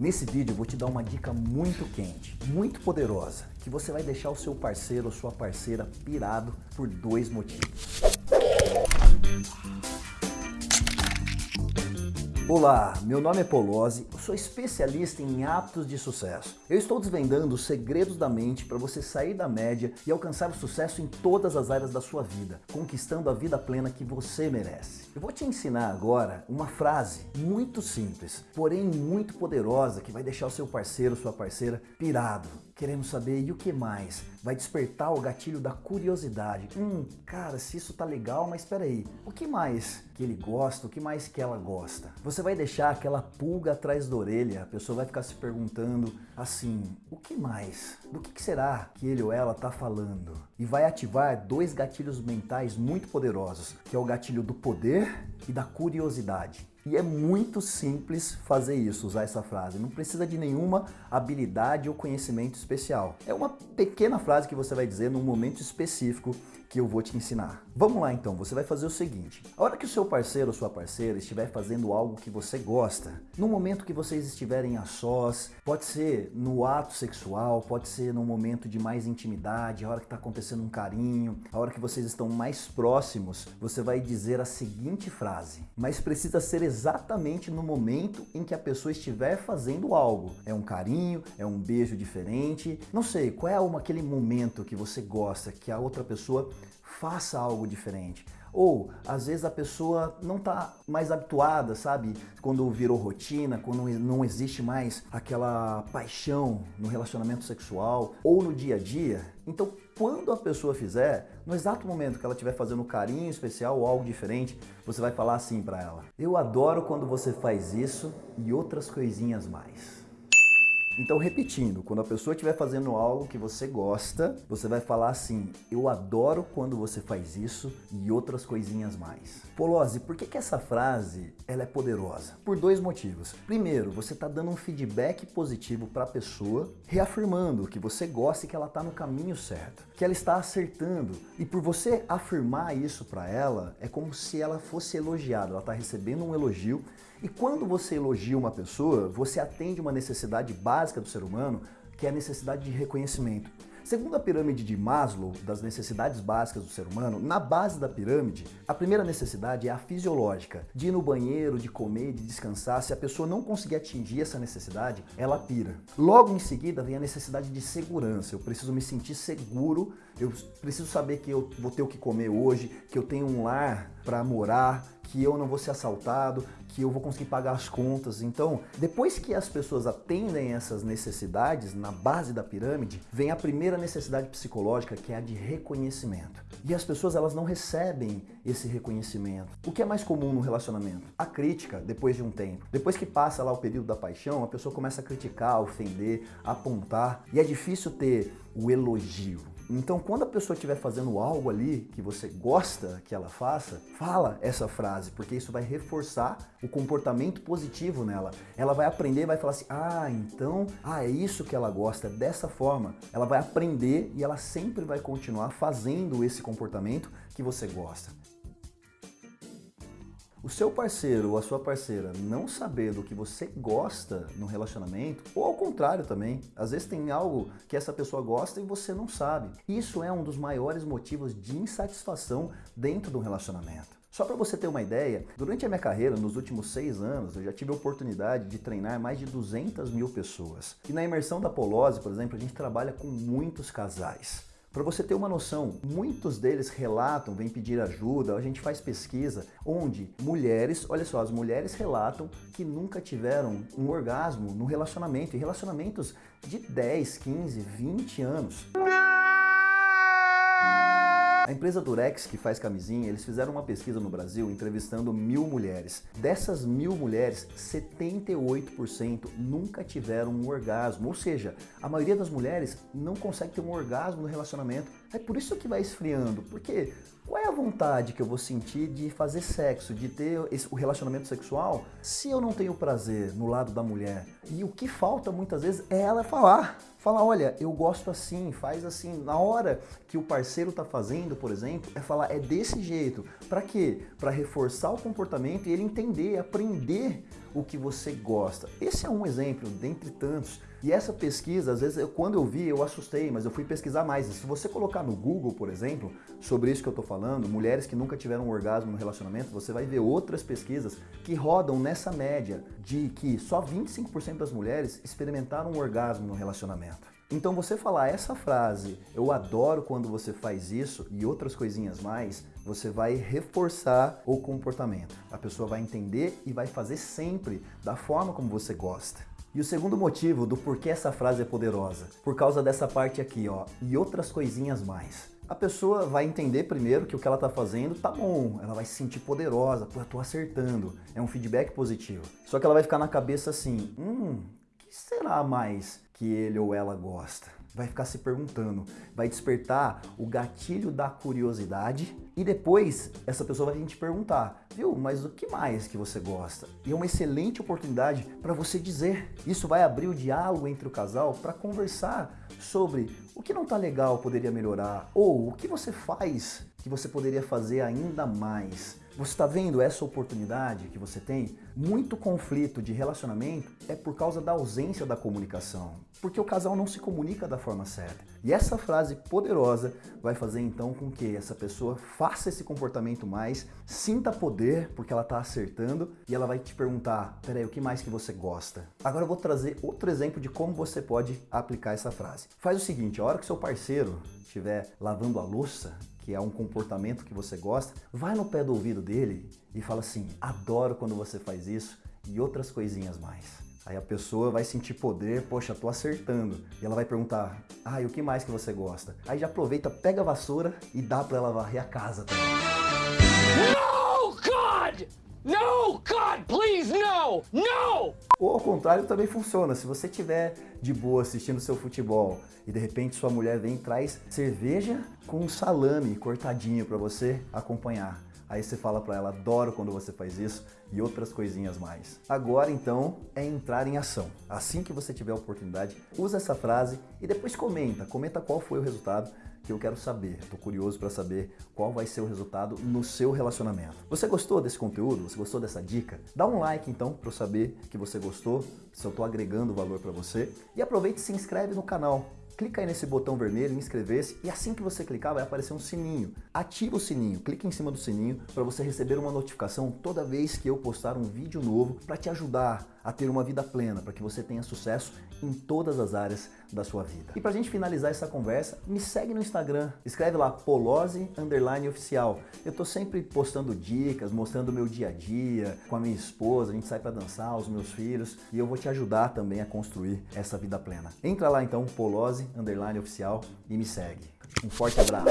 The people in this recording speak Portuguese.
Nesse vídeo vou te dar uma dica muito quente, muito poderosa, que você vai deixar o seu parceiro ou sua parceira pirado por dois motivos. Olá, meu nome é Polozzi, sou especialista em hábitos de sucesso. Eu estou desvendando os segredos da mente para você sair da média e alcançar o sucesso em todas as áreas da sua vida, conquistando a vida plena que você merece. Eu vou te ensinar agora uma frase muito simples, porém muito poderosa que vai deixar o seu parceiro sua parceira pirado, querendo saber e o que mais? Vai despertar o gatilho da curiosidade. Hum, cara, se isso tá legal, mas espera aí, o que mais que ele gosta, o que mais que ela gosta? Você vai deixar aquela pulga atrás da orelha, a pessoa vai ficar se perguntando assim, o que mais? Do que, será que ele ou ela tá falando? E vai ativar dois gatilhos mentais muito poderosos, que é o gatilho do poder e da curiosidade. E é muito simples fazer isso, usar essa frase. Não precisa de nenhuma habilidade ou conhecimento especial. É uma pequena frase que você vai dizer num momento específico que eu vou te ensinar. Vamos lá então, você vai fazer o seguinte. A hora que o seu parceiro ou sua parceira estiver fazendo algo que você gosta, no momento que vocês estiverem a sós, pode ser no ato sexual, pode ser no momento de mais intimidade, a hora que está acontecendo um carinho, a hora que vocês estão mais próximos, você vai dizer a seguinte frase, mas precisa ser exatamente no momento em que a pessoa estiver fazendo algo. É um carinho, é um beijo diferente, não sei, qual é aquele momento que você gosta, que a outra pessoa faça algo diferente. Ou, às vezes a pessoa não está mais habituada, sabe? Quando virou rotina, quando não existe mais aquela paixão no relacionamento sexual ou no dia a dia. Então, quando a pessoa fizer, no exato momento que ela estiver fazendo carinho especial ou algo diferente, você vai falar assim para ela. Eu adoro quando você faz isso e outras coisinhas mais. Então, repetindo, quando a pessoa estiver fazendo algo que você gosta, você vai falar assim, eu adoro quando você faz isso e outras coisinhas mais. Polozzi, por que, que essa frase ela é poderosa? Por dois motivos. Primeiro, você está dando um feedback positivo para a pessoa, reafirmando que você gosta e que ela está no caminho certo, que ela está acertando. E por você afirmar isso para ela, é como se ela fosse elogiada, ela está recebendo um elogio e quando você elogia uma pessoa, você atende uma necessidade básica do ser humano, que é a necessidade de reconhecimento. Segundo a pirâmide de Maslow, das necessidades básicas do ser humano, na base da pirâmide, a primeira necessidade é a fisiológica, de ir no banheiro, de comer, de descansar. Se a pessoa não conseguir atingir essa necessidade, ela pira. Logo em seguida vem a necessidade de segurança. Eu preciso me sentir seguro, eu preciso saber que eu vou ter o que comer hoje, que eu tenho um lar para morar, que eu não vou ser assaltado, que eu vou conseguir pagar as contas. Então, depois que as pessoas atendem essas necessidades, na base da pirâmide, vem a primeira necessidade psicológica, que é a de reconhecimento. E as pessoas elas não recebem esse reconhecimento. O que é mais comum no relacionamento? A crítica, depois de um tempo. Depois que passa lá o período da paixão, a pessoa começa a criticar, ofender, apontar, e é difícil ter o elogio. Então, quando a pessoa estiver fazendo algo ali que você gosta que ela faça, fala essa frase, porque isso vai reforçar o comportamento positivo nela. Ela vai aprender, vai falar assim, ah, então, ah, é isso que ela gosta, é dessa forma. Ela vai aprender e ela sempre vai continuar fazendo esse comportamento que você gosta o seu parceiro ou a sua parceira não saber do que você gosta no relacionamento, ou ao contrário também, às vezes tem algo que essa pessoa gosta e você não sabe. Isso é um dos maiores motivos de insatisfação dentro do relacionamento. Só para você ter uma ideia, durante a minha carreira, nos últimos seis anos, eu já tive a oportunidade de treinar mais de 200 mil pessoas. E na imersão da Polose, por exemplo, a gente trabalha com muitos casais. Para você ter uma noção, muitos deles relatam, vêm pedir ajuda, a gente faz pesquisa, onde mulheres, olha só, as mulheres relatam que nunca tiveram um orgasmo no relacionamento, e relacionamentos de 10, 15, 20 anos. A empresa Durex, que faz camisinha, eles fizeram uma pesquisa no Brasil entrevistando mil mulheres. Dessas mil mulheres, 78% nunca tiveram um orgasmo. Ou seja, a maioria das mulheres não consegue ter um orgasmo no relacionamento. É por isso que vai esfriando. Porque qual é a vontade que eu vou sentir de fazer sexo, de ter esse, o relacionamento sexual, se eu não tenho prazer no lado da mulher? E o que falta muitas vezes é ela falar. Fala, olha, eu gosto assim, faz assim. Na hora que o parceiro tá fazendo, por exemplo, é falar, é desse jeito. Para quê? Para reforçar o comportamento e ele entender, aprender o que você gosta. Esse é um exemplo, dentre tantos. E essa pesquisa, às vezes, eu, quando eu vi, eu assustei, mas eu fui pesquisar mais. E se você colocar no Google, por exemplo, sobre isso que eu estou falando, mulheres que nunca tiveram um orgasmo no relacionamento, você vai ver outras pesquisas que rodam nessa média de que só 25% das mulheres experimentaram um orgasmo no relacionamento. Então você falar essa frase, eu adoro quando você faz isso e outras coisinhas mais, você vai reforçar o comportamento. A pessoa vai entender e vai fazer sempre da forma como você gosta. E o segundo motivo do porquê essa frase é poderosa, por causa dessa parte aqui, ó, e outras coisinhas mais. A pessoa vai entender primeiro que o que ela está fazendo tá bom, ela vai se sentir poderosa, pô, eu tô acertando, é um feedback positivo. Só que ela vai ficar na cabeça assim, hum, que será mais que ele ou ela gosta? Vai ficar se perguntando, vai despertar o gatilho da curiosidade e depois essa pessoa vai te perguntar, viu, mas o que mais que você gosta? E é uma excelente oportunidade para você dizer. Isso vai abrir o diálogo entre o casal para conversar sobre o que não está legal poderia melhorar ou o que você faz que você poderia fazer ainda mais. Você está vendo essa oportunidade que você tem? Muito conflito de relacionamento é por causa da ausência da comunicação, porque o casal não se comunica da forma certa. E essa frase poderosa vai fazer então com que essa pessoa faça esse comportamento mais, sinta poder porque ela está acertando e ela vai te perguntar, peraí, o que mais que você gosta? Agora eu vou trazer outro exemplo de como você pode aplicar essa frase. Faz o seguinte, a hora que seu parceiro estiver lavando a louça, que é um comportamento que você gosta, vai no pé do ouvido dele e fala assim, adoro quando você faz isso e outras coisinhas mais. Aí a pessoa vai sentir poder, poxa, tô acertando. E ela vai perguntar, ah, e o que mais que você gosta? Aí já aproveita, pega a vassoura e dá pra ela varrer a casa também. No, God! No, God, please, no! No! Ou ao contrário também funciona. Se você estiver de boa assistindo seu futebol e de repente sua mulher vem e traz cerveja com salame cortadinho para você acompanhar. Aí você fala para ela, adoro quando você faz isso e outras coisinhas mais. Agora então é entrar em ação. Assim que você tiver a oportunidade, usa essa frase e depois comenta, comenta qual foi o resultado que eu quero saber. Estou curioso para saber qual vai ser o resultado no seu relacionamento. Você gostou desse conteúdo? Você gostou dessa dica? Dá um like então para eu saber que você gostou, se eu estou agregando valor para você. E aproveite e se inscreve no canal clica aí nesse botão vermelho, inscrever-se, e assim que você clicar vai aparecer um sininho. Ativa o sininho, clica em cima do sininho para você receber uma notificação toda vez que eu postar um vídeo novo para te ajudar a ter uma vida plena, para que você tenha sucesso em todas as áreas da sua vida. E para a gente finalizar essa conversa, me segue no Instagram, escreve lá Polose Underline Oficial. Eu tô sempre postando dicas, mostrando o meu dia a dia com a minha esposa, a gente sai para dançar, os meus filhos, e eu vou te ajudar também a construir essa vida plena. Entra lá então, Polose Underline Oficial e me segue. Um forte abraço!